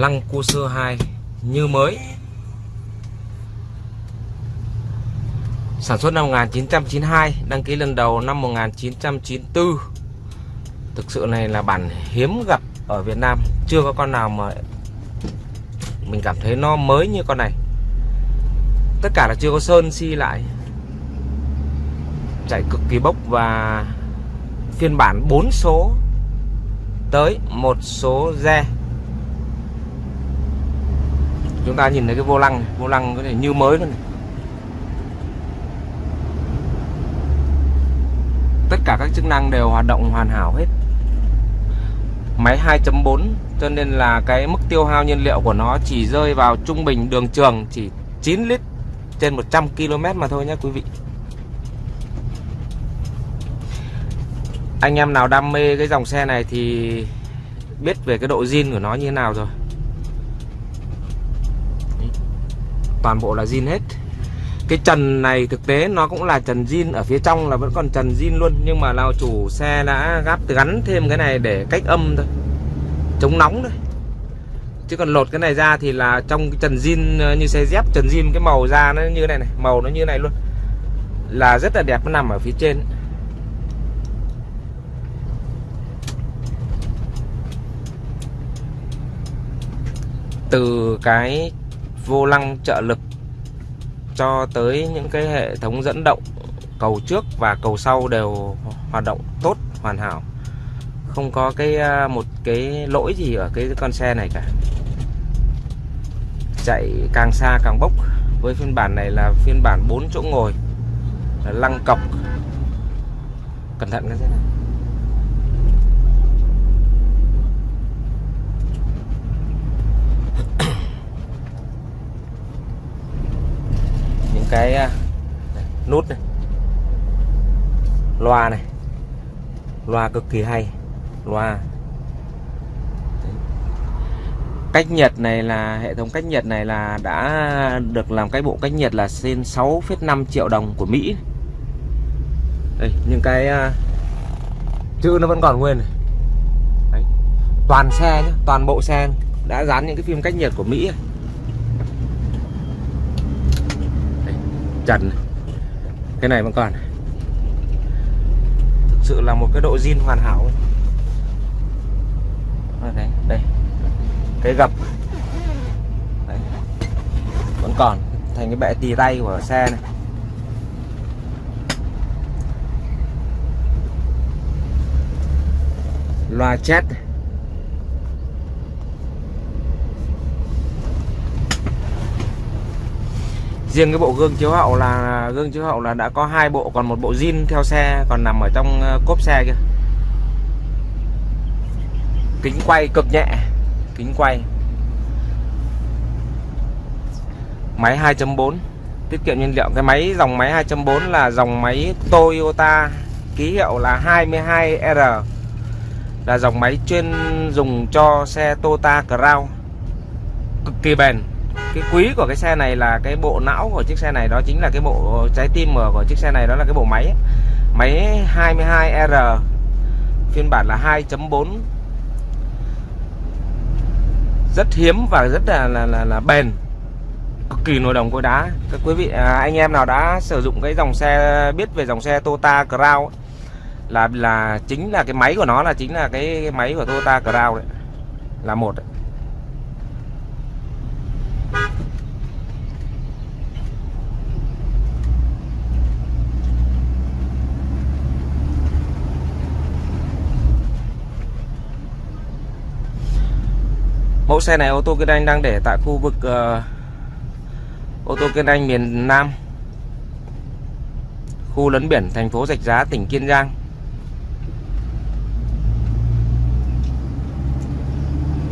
Lăng Cua Sơ 2 như mới. Sản xuất năm 1992 Đăng ký lần đầu năm 1994 Thực sự này là bản hiếm gặp ở Việt Nam, Chưa có con nào mà Mình cảm thấy nó mới như con này. Tất cả là chưa có sơn si lại. Chạy cực kỳ bốc và Phiên bản 4 số Tới một số re chúng ta nhìn thấy cái vô lăng vô lăng có thể như mới luôn này. tất cả các chức năng đều hoạt động hoàn hảo hết. Máy 2.4 cho nên là cái mức tiêu hao nhiên liệu của nó chỉ rơi vào trung bình đường trường chỉ 9 lít trên 100 km mà thôi nhé quý vị. Anh em nào đam mê cái dòng xe này thì biết về cái độ zin của nó như thế nào rồi. Toàn bộ là zin hết. Cái trần này thực tế nó cũng là trần zin ở phía trong là vẫn còn trần zin luôn, nhưng mà lao chủ xe đã gắp gắn thêm cái này để cách âm thôi, chống nóng thôi. Chứ còn lột cái này ra thì là trong cái trần zin ờ, như xe dép trần zin cái màu da nó như này này, màu nó như này luôn. Là rất là đẹp, nó nằm ở phía trên. Từ cái vô lăng trợ lực cho tới những cái hệ thống dẫn động cầu trước và cầu sau đều hoạt động tốt, hoàn hảo. Không có cái à, một cái lỗi gì ở cái con xe này cả. Chạy càng xa càng bốc. Với phiên bản này là phiên bản 4 chỗ ngồi, là lăng cọc. Cẩn thận cái xe này. Cái à, nút này. Loa này. Loa cực kỳ hay. Loa. Cách nhiệt này là hệ thống cách nhiệt này là đã được làm cái bộ cách nhiệt là trên 6,5 triệu đồng của Mỹ. Đây những cái uh, chữ nó vẫn còn nguyên này. Đấy. toàn xe nhé toàn bộ xe đã dán những cái phim cách nhiệt của Mỹ. này. Trần cái này vẫn còn. Thực sự là một cái độ zin hoàn hảo đây, đây. Cái gập. Đấy. vẫn còn thành cái bệ tì tay của xe này. Loa chết này riêng cái bộ gương chiếu hậu là, gương chiếu hậu là đã có hai bộ, còn một bộ zin theo xe, còn nằm ở trong ờ, cốp xe kia. Kính quay cực nhẹ, kính quay. Máy 2.4 tiết kiệm nhiên liệu. Cái máy, dòng máy 2.4 là dòng máy Toyota, ký hiệu là 22R là dòng máy chuyên dùng cho xe Toyota Crown. Cực kỳ bền cái quý của cái xe này là cái bộ não của chiếc xe này đó chính là cái bộ trái tim của chiếc xe này đó là cái bộ máy. Máy 22R phiên bản là 2.4 rất hiếm và rất là là là, là bền cực kỳ nồi đồng cối đá. Các quý vị à, anh em nào đã sử dụng cái dòng xe biết về dòng xe Toyota Crown là là chính là cái máy của nó là chính là cái máy của Toyota Crown đấy là một đấy. Mẫu xe này ô tô kinh anh đang để tại khu vực uh, ô tô kinh anh miền Nam. Khu lấn biển thành phố Rạch Giá tỉnh Kiên Giang.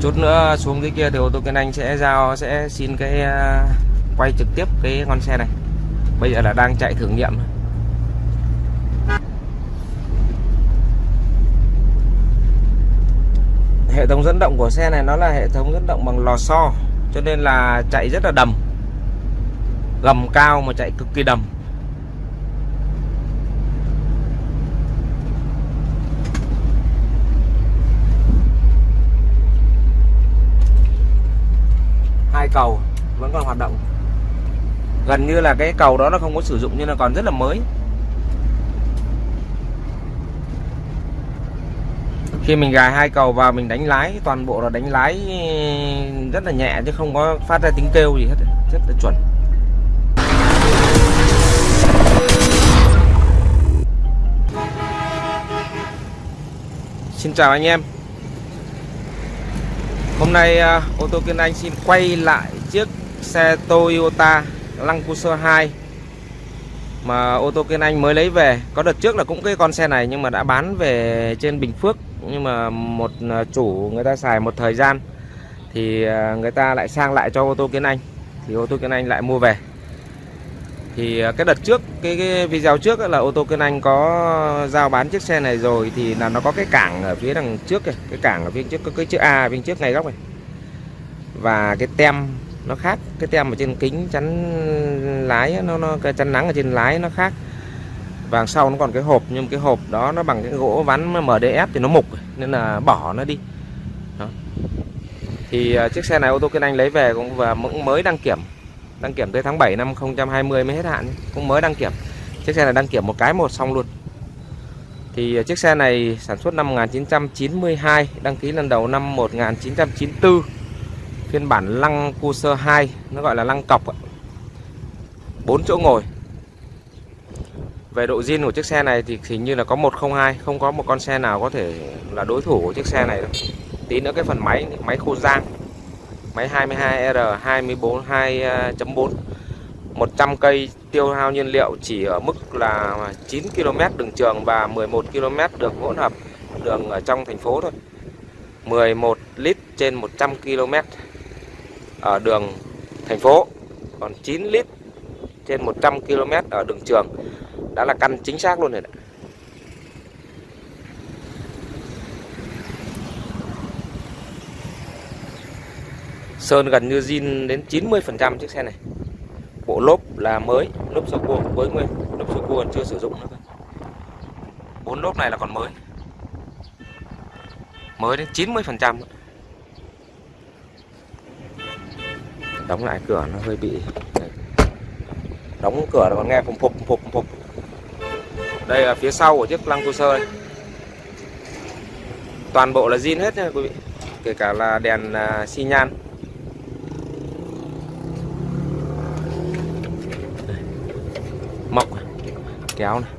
Chút nữa xuống dưới kia thì ô tô kinh anh sẽ giao sẽ xin cái uh, quay trực tiếp cái con xe này. Bây giờ là đang chạy thử nghiệm hệ thống dẫn động của xe này nó là hệ thống dẫn động bằng lò xo, cho nên là chạy rất là đầm. Gầm cao mà chạy cực kỳ đầm. Hai cầu vẫn còn hoạt động. Gần như là cái cầu đó nó không có sử dụng nhưng là còn rất là mới. Khi mình gài hai cầu vào, mình đánh lái, toàn bộ là đánh lái ừ, rất là nhẹ chứ không có phát ra tiếng kêu gì hết, rất là chuẩn. Xin chào anh em. Hôm nay ờ, ô tô Kiên Anh xin quay lại chiếc xe Toyota Land Cruiser 2 mà ô tô Kiên Anh mới lấy về. Có đợt trước là cũng cái con xe này nhưng mà đã bán về trên Bình Phước nhưng mà một à, chủ người ta xài một thời gian thì à, người ta lại sang lại cho ô tô kiến Anh thì ô tô kiến Anh lại mua về. Thì à, cái đợt trước cái, cái video trước là ô tô kiến Anh có giao bán chiếc xe này rồi thì là nó có cái cảng ở phía đằng trước này cái cảng ở phía trước có cái chữ A bên trước ngay góc này. Và cái tem nó khác cái tem ở trên kính chắn lái nó nó cái chắn nắng ở trên lái nó khác và sau nó còn cái hộp, nhưng cái hộp đó nó bằng cái gỗ ván MDF thì nó mục nên là bỏ nó đi. Đó. thì à, chiếc xe này ô tô Kiên Anh lấy về cũng và cũng mới đăng kiểm đăng kiểm tới tháng 7 năm 2020 mới hết hạn cũng mới đăng kiểm. Chiếc xe này đăng kiểm một cái một xong luôn. Thì à, chiếc xe này sản xuất năm 1992 đăng ký lần đầu năm 1994 phiên bản lăng Cruiser 2 nó gọi là lăng cọc bốn chỗ ngồi về độ zin của chiếc xe này thì hình như là có 102 không có một con xe nào có thể là đối thủ của chiếc xe này đâu. tí nữa cái phần máy máy khô giang máy 22R 24 2.4 100 cây tiêu hao nhiên liệu chỉ ở mức là 9 km đường trường và 11 km đường hỗn hợp đường ở trong thành phố thôi. 11 lít trên 100 km ở đường thành phố, còn 9 lít trên 100 km ở đường trường đã là căn chính xác luôn rồi đấy. Sơn gần như zin đến 90% chiếc xe này. Bộ lốp là mới, Lốp sơ cua mới nguyên, Lốp sơ cua còn chưa sử dụng nữa bốn lốp này là còn mới. Mới đến 90% Đóng lại cửa nó hơi bị Đóng cửa nó còn nghe phùng phục phục phục đây là phía sau của chiếc lăng Cruiser đây. toàn bộ là zin hết nha quý vị. Kể cả là đèn à, xi nhan. Mọc kéo này.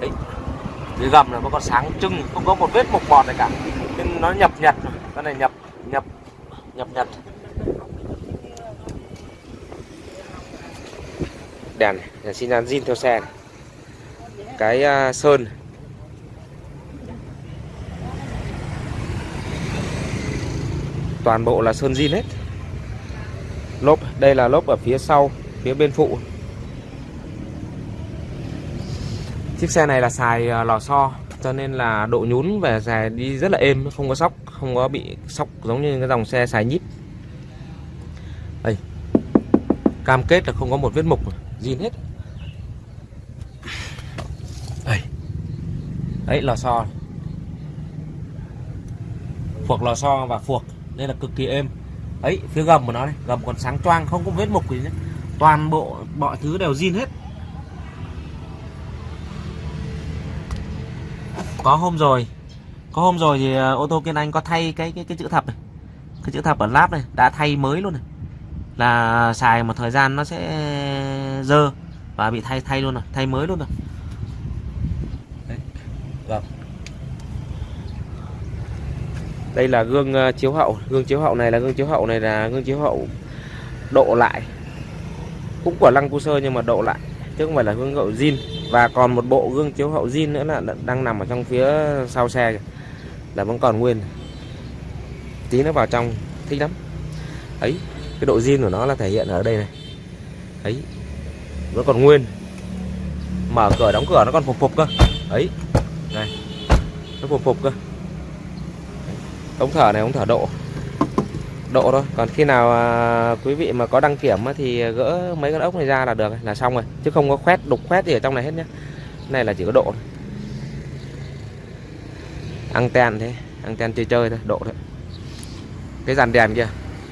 Đấy. dưới gầm là có còn sáng trưng, không có một vết mục bọt này cả. Nên nó nhập nhật cái này nhập nhập nhập nhật. Đèn đèn xin nhan zin theo xe này. cái uh, sơn toàn bộ là sơn zin hết. Lốp đây là lốp ở phía sau phía bên phụ. Chiếc xe này là xài uh, lò xo cho nên là độ nhún về xài đi rất là êm không có sóc không có bị sóc giống như cái dòng xe xài nhíp. Đây. Cam kết là không có một vết mục zin hết. Đây đấy, lò xo. Phuộc lò xo và phuộc. Đây là cực kỳ êm. Ấy, phía gầm của nó này, gầm còn sáng choang, không có vết mục gì nhé. Toàn bộ, mọi thứ đều zin hết. Có hôm rồi. Có hôm rồi thì ờ, ô tô kiên anh có thay cái cái cái chữ thập này. Cái chữ thập ở láp này, đã thay mới luôn này. Là xài một thời gian nó sẽ dơ và bị thay thay luôn rồi, thay mới luôn rồi. Đấy. Vâng. đây là gương ờ, chiếu hậu. Gương chiếu hậu này là gương chiếu hậu này là gương chiếu hậu độ lại. Cũng của lăng cu sơ nhưng mà độ lại, chứ không phải là gương hậu zin. Và còn một bộ gương chiếu hậu zin nữa là đang nằm ở trong phía sau xe là vẫn còn nguyên. Tí nó vào trong, thích lắm. Ấy, cái độ zin của nó là thể hiện ở đây này. Ấy nó còn nguyên. Mở cửa đóng cửa nó còn phục phục cơ. Ấy này. Nó phục phục cơ. Ống thở này ống thở độ. Độ thôi. Còn khi nào à, quý vị mà có đăng kiểm thì gỡ mấy cái ốc này ra là được là xong rồi. Chứ không có khoét đục khoét gì ở trong này hết nhé này là chỉ có độ thôi. Anten thế. Anten chơi chơi thôi độ thôi. Cái dàn đèn kia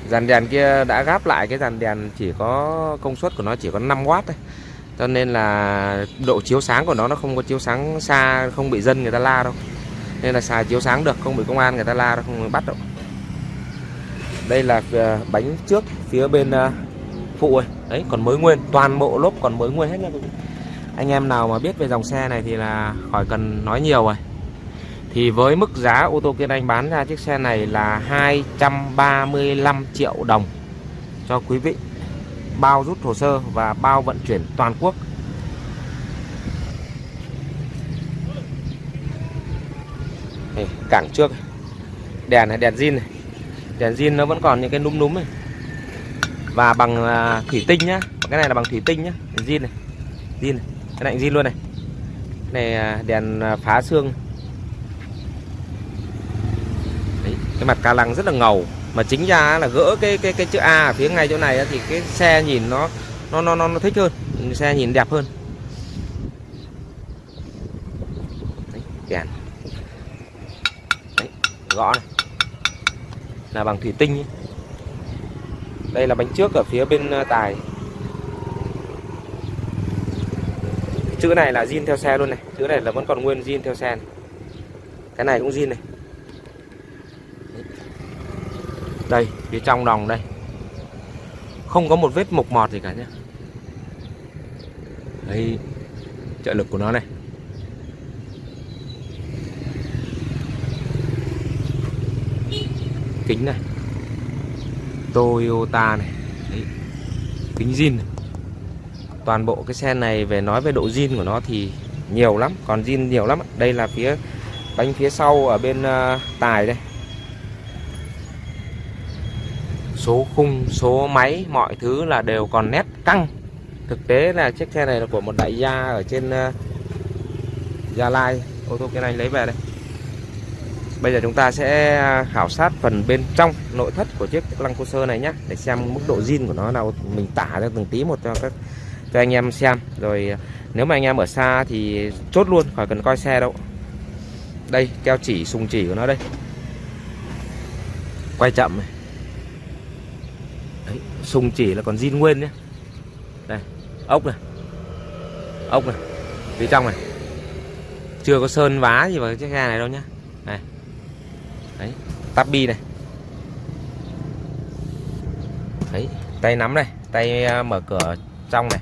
dàn đèn kia đã gáp lại cái dàn đèn chỉ có công suất của nó chỉ có 5W thôi. Cho nên là độ chiếu sáng của nó nó không có chiếu sáng xa, không bị dân người ta la đâu. Nên là xài chiếu sáng được, không bị công an người ta la đâu, không bắt đâu. Đây là ờ, bánh trước, phía bên ờ, phụ ấy. Đấy, còn mới nguyên, toàn bộ lốp còn mới nguyên hết nha anh em nào mà biết về dòng xe này thì là khỏi cần nói nhiều rồi thì với mức giá ô tô Kiên Anh bán ra chiếc xe này là 235 triệu đồng cho quý vị. Bao rút hồ sơ và bao vận chuyển toàn quốc. Đây, cảng trước đèn này đèn zin này. Đèn zin nó vẫn còn những cái núm núm này và bằng à, thủy tinh nhá. Cái này là bằng thủy tinh nhá. Zin này. Zin này. Cái này zin luôn này. Này à, đèn à, phá xương Đấy, cái mặt ca lăng rất là ngầu. Mà chính ra là gỡ cái cái cái chữ A ở phía ngay chỗ này thì cái xe nhìn nó nó nó nó, nó thích hơn xe nhìn đẹp hơn. Đấy, đèn Đấy, gõ này. Là bằng thủy tinh đây là bánh trước ở phía bên ờ, tài. Chữ này là zin theo xe luôn này. Chữ này là vẫn còn nguyên zin theo xe này. cái này cũng zin này. Đây phía trong đồng đây. Không có một vết mục mọt gì cả nhé đây trợ lực của nó này. Kính này. Toyota này. Đấy. kính zin này. toàn bộ cái xe này về nói về độ zin của nó thì nhiều lắm còn zin nhiều lắm. Đây là phía bánh phía sau ở bên uh, tài đây. Số khung số máy mọi thứ là đều còn nét căng. Thực tế là chiếc xe này là của một đại gia ở trên uh, Gia Lai. Ô tô cái Anh lấy về đây. Bây giờ chúng ta sẽ ờ, khảo sát phần bên trong nội thất của chiếc lăng cô sơ này nhé Để xem mức độ zin của nó nào Mình tả ra từng tí một cho các cho anh em xem. Rồi ờ, nếu mà anh em ở xa thì chốt luôn khỏi cần coi xe đâu. Đây keo chỉ sùng chỉ của nó đây. Quay chậm này sùng chỉ là còn zin nguyên nhé. Đây, ốc này. Ốc này, Phía trong này. Chưa có sơn vá gì vào chiếc xe này đâu nhá. Này. Đấy tabi này. Đấy, tay nắm này, tay ờ, mở cửa trong này.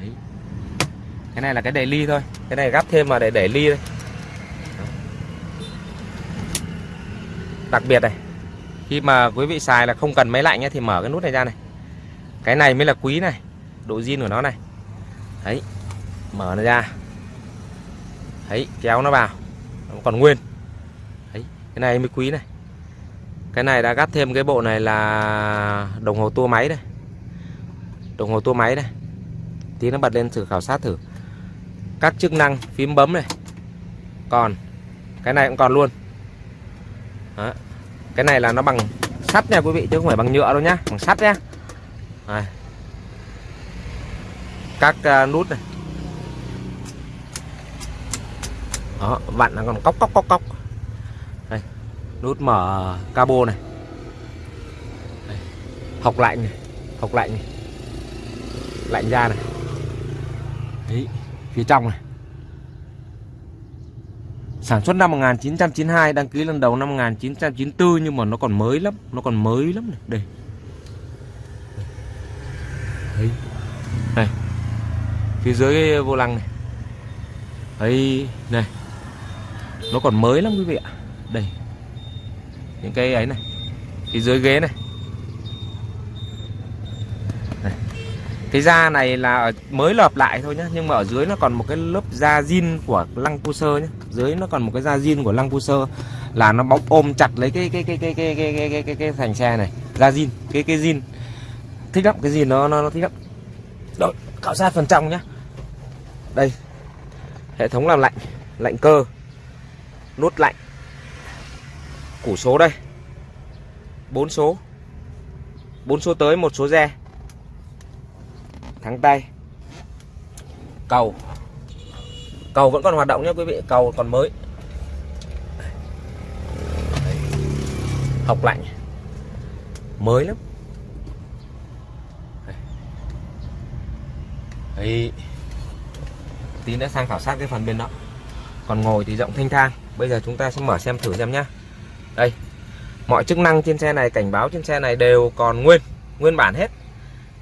Đấy. cái này là cái đẩy ly thôi. Cái này gắp thêm mà để đẩy ly thôi đặc biệt này khi mà quý vị xài là không cần máy lạnh nhé thì mở cái nút này ra này. Cái này mới là quý này độ zin của nó này. Đấy mở nó ra. Đấy kéo nó vào. Nó còn nguyên. Đấy, cái này mới quý này. Cái này đã gắt thêm cái bộ này là đồng hồ tua máy đây đồng hồ tua máy đây tí nó bật lên thử khảo sát thử. Các chức năng phím bấm này. Còn cái này cũng còn luôn. Đó cái này là nó bằng sắt nha quý vị chứ không phải bằng nhựa đâu nhá bằng sắt nhá. Đây. các uh, nút này. Đó vặn nó còn cóc cóc cóc cóc nút mở cabo này. Đây. học lạnh này học lạnh này. Lạnh ra này. Đấy, phía trong này sản xuất năm 1992 đăng ký lần đầu năm 1994 nhưng mà nó còn mới lắm, nó còn mới lắm này. Đây. Đấy. đây. Phía dưới vô lăng này. Ấy này. Nó còn mới lắm quý vị ạ. Đây. Những cái ấy này. Phía dưới ghế này. Cái da này là mới lợp lại thôi nhá nhưng mà ở dưới nó còn một cái lớp da zin của lăng pusher nhá. Dưới nó còn một cái da zin của lăng pusher là nó bóng ôm chặt lấy cái cái cái cái cái cái cái cái, cái, cái thành xe này. Da zin cái cái zin thích lắm cái gì nó nó, nó thích lắm. Rồi khảo sát phần trong nhá. Đây hệ thống làm lạnh lạnh cơ nút lạnh. Củ số đây. Bốn số. Bốn số tới một số re thắng tay. Cầu. Cầu vẫn còn hoạt động nhé quý vị, cầu còn mới. Học lạnh mới lắm. Đấy. tí nữa sang khảo sát cái phần bên đó. Còn ngồi thì rộng thanh thang. Bây giờ chúng ta sẽ mở xem thử xem nhá. Đây. Mọi chức năng trên xe này, cảnh báo trên xe này đều còn nguyên nguyên bản hết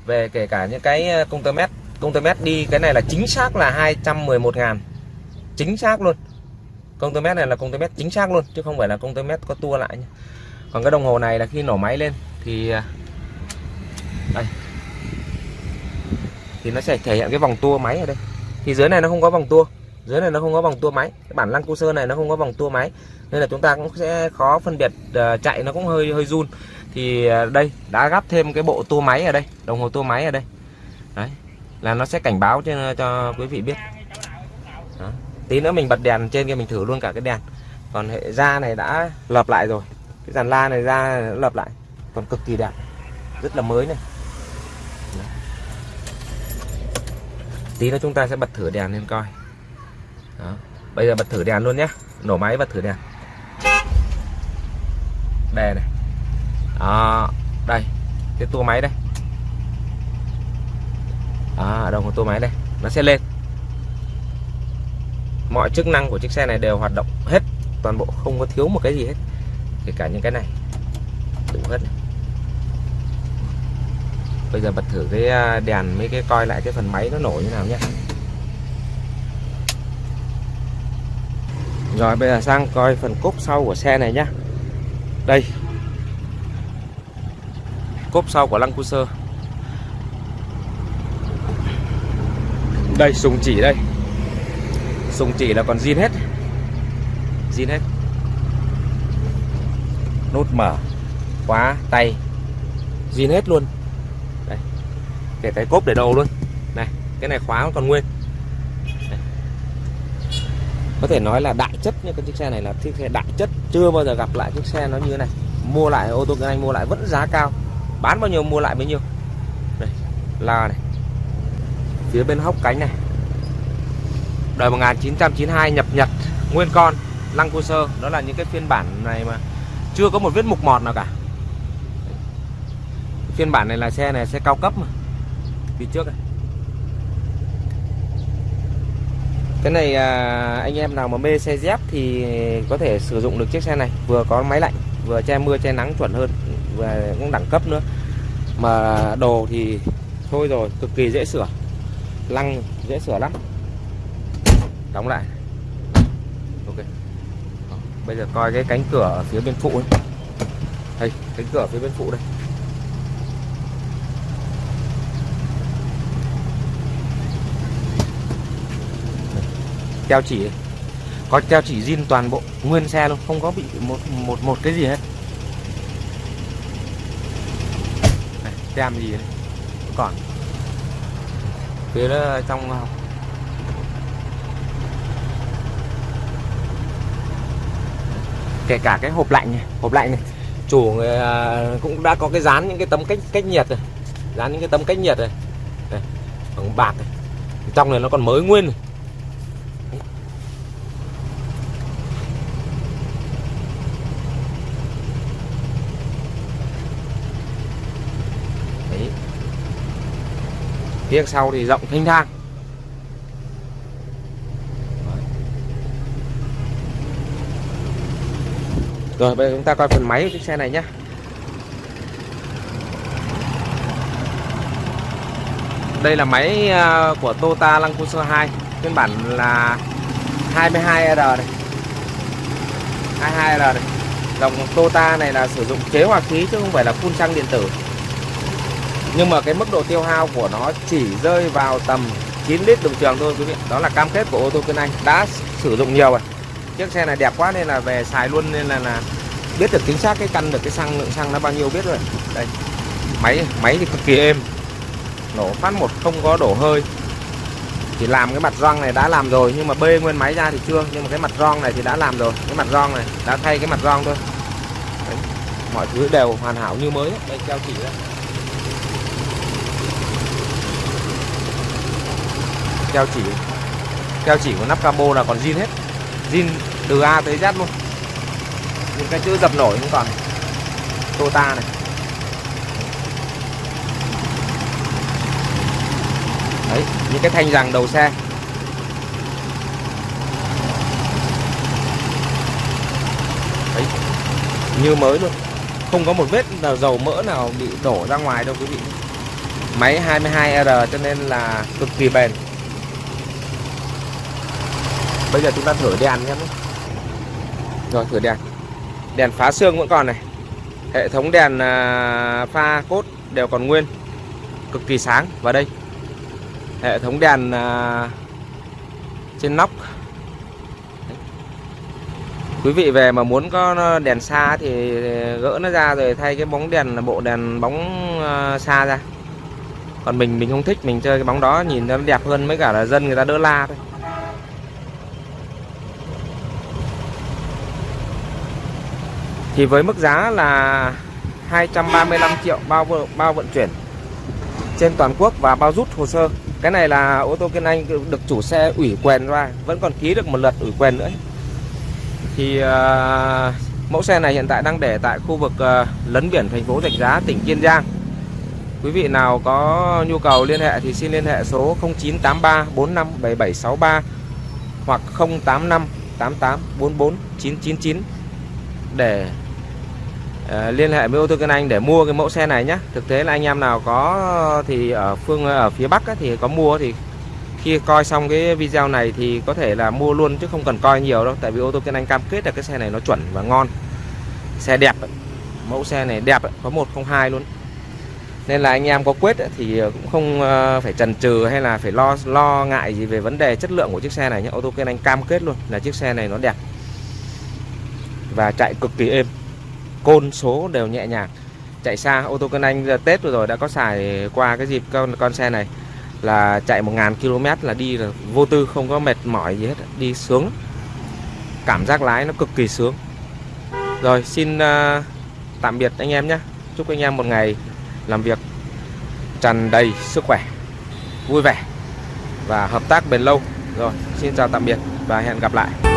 về kể cả những cái ờ, công tơ mét công tơ mét đi cái này là chính xác là 211 ngàn. Chính xác luôn. Công tơ mét này là công tơ mét chính xác luôn chứ không phải là công tơ mét có tua lại nhé. còn cái đồng hồ này là khi nổ máy lên thì ờ, đây. Thì nó sẽ thể hiện cái vòng tua máy ở đây. Thì dưới này nó không có vòng tua. Dưới này nó không có vòng tua máy. Cái bản lăng cu sơ này nó không có vòng tua máy. Nên là chúng ta cũng sẽ khó phân biệt uh, chạy nó cũng hơi hơi run thì à, đây, đã gắp thêm cái bộ tua máy ở đây, đồng hồ tua máy ở đây. Đấy, là nó sẽ cảnh báo cho cho quý vị biết. Đó. tí nữa mình bật đèn trên kia mình thử luôn cả cái đèn. Còn hệ da này đã lập lại rồi. Cái dàn la này ra lập lại. Còn cực kỳ đẹp. Rất là mới này. Tí nữa chúng ta sẽ bật thử đèn lên coi. Đó. bây giờ bật thử đèn luôn nhé. Nổ máy bật thử đèn. Đề này à, đây cái tua máy đây. À, đồng hồ tua máy đây? Nó sẽ lên. Mọi chức năng của chiếc xe này đều hoạt động hết toàn bộ không có thiếu một cái gì hết. Kể cả những cái này. Đủ hết này. bây giờ bật thử cái à, đèn mấy cái coi lại cái phần máy nó nổ như nào nhé. Rồi bây giờ sang coi phần cốp sau của xe này nhá. Đây cốp sau của Lăng Cruiser đây, sùng chỉ đây. Sùng chỉ là còn zin hết. Zin hết. Nút mở, khóa tay. Zin hết luôn. Đây. Kể cái cốp để đầu luôn. Này, cái này khóa còn nguyên. Có thể nói là đại chất như cái chiếc xe này là chiếc xe đại chất. Chưa bao giờ gặp lại chiếc xe nó như thế này. Mua lại, ô tô anh mua lại vẫn giá cao bán bao nhiêu mua lại bấy nhiêu. Đây là này. Phía bên hốc cánh này. Đời 1992 nhập Nhật nguyên con lăng cô sơ. Đó là những cái phiên bản này mà chưa có một vết mục mọt nào cả. Phiên bản này là xe này xe cao cấp mà. Phía trước này. Cái này à, anh em nào mà mê xe dép thì có thể sử dụng được chiếc xe này. Vừa có máy lạnh vừa che mưa che nắng chuẩn hơn và cũng đẳng cấp nữa. Mà đồ thì thôi rồi, cực kỳ dễ sửa. Lăng dễ sửa lắm. Đóng lại. Ok. Bây giờ coi cái cánh cửa ở phía bên phụ ấy. đây, cánh cửa phía bên phụ đây. Keo chỉ có keo chỉ zin toàn bộ nguyên xe luôn, không có bị một một một cái gì hết. Tem gì này còn. Phía đó trong kể cả cái hộp lạnh này hộp lạnh này. Chủ người à, cũng đã có cái dán những cái tấm cách cách nhiệt rồi. Dán những cái tấm cách nhiệt rồi. Bằng bạc này. Trong này nó còn mới nguyên. này. Phía sau thì rộng thanh thang. Rồi, bây giờ chúng ta coi phần máy của chiếc xe này nhé đây là máy à, của Toyota Land Cruiser 2 phiên bản là 22R này. 22R này. Dòng Toyota này là sử dụng chế hòa khí chứ không phải là phun xăng điện tử nhưng mà cái mức độ tiêu hao của nó chỉ rơi vào tầm 9 lít đồng trường thôi quý vị. Đó là cam kết của ô tô Kiên Anh. Đã sử dụng nhiều rồi. Chiếc xe này đẹp quá nên là về xài luôn nên là, là biết được chính xác cái căn được cái xăng lượng xăng nó bao nhiêu biết rồi. Đây. Máy máy thì cực kỳ êm. Nổ phát một không có đổ hơi. Chỉ làm cái mặt răng này đã làm rồi nhưng mà bê nguyên máy ra thì chưa. Nhưng mà cái mặt răng này thì đã làm rồi. Cái mặt răng này đã thay cái mặt răng thôi. Đấy. mọi thứ đều hoàn hảo như mới. Đây treo chỉ đây. Keo chỉ. Keo chỉ của nắp cabo là còn zin hết. Zin từ A tới Z luôn. Những cái chữ dập nổi không còn. Tota này. Đấy, những cái thanh rằng đầu xe. Đấy, như mới luôn. Không có một vết nào dầu mỡ nào bị đổ ra ngoài đâu quý vị máy 22R cho nên là cực kỳ bền bây giờ chúng ta thử đèn nhé. Rồi, thử đèn. Đèn phá xương vẫn còn này. Hệ thống đèn à, pha cốt đều còn nguyên. Cực kỳ sáng. Và đây. Hệ thống đèn à, trên nóc. Quý vị về mà muốn có à, đèn xa thì gỡ nó ra rồi thay cái bóng đèn, bộ đèn bóng xa ra. Còn mình mình không thích. Mình chơi cái bóng đó nhìn nó đẹp hơn. Mấy cả là dân người ta đỡ la thôi. Thì với mức giá là 235 triệu bao bao vận chuyển trên toàn quốc và bao rút hồ sơ. Cái này là ô tô Kiên Anh được chủ xe ủy quyền ra vẫn còn ký được một lượt ủy quyền nữa. Thì uh, mẫu xe này hiện tại đang để tại khu vực uh, lấn biển thành phố Rạch Giá tỉnh Kiên Giang. Quý vị nào có nhu cầu liên hệ thì xin liên hệ số 0983 457763 hoặc 085 88 44 999 để Ờ, liên hệ với ô tô Kiên Anh để mua cái mẫu xe này nhé thực tế là anh em nào có ờ, thì ở phương ờ, ở phía Bắc ấy, thì có mua thì khi coi xong cái video này thì có thể là mua luôn chứ không cần coi nhiều đâu. Tại vì ô tô Kiên Anh cam kết là cái xe này nó chuẩn và ngon. Xe đẹp mẫu xe này đẹp có 102 luôn. Nên là anh em có quyết thì cũng không phải chần chừ hay là phải lo lo ngại gì về vấn đề chất lượng của chiếc xe này nhé ô tô Kiên Anh cam kết luôn là chiếc xe này nó đẹp và chạy cực kỳ êm côn số đều nhẹ nhàng. Chạy xa ô tô cân Anh giờ Tết vừa rồi đã có xài qua cái dịp con con xe này là chạy 1.000 km là đi là vô tư không có mệt mỏi gì hết đi sướng cảm giác lái nó cực kỳ sướng. Rồi xin uh, tạm biệt anh em nhé. Chúc anh em một ngày làm việc tràn đầy sức khỏe vui vẻ và hợp tác bền lâu. Rồi xin chào tạm biệt và hẹn gặp lại.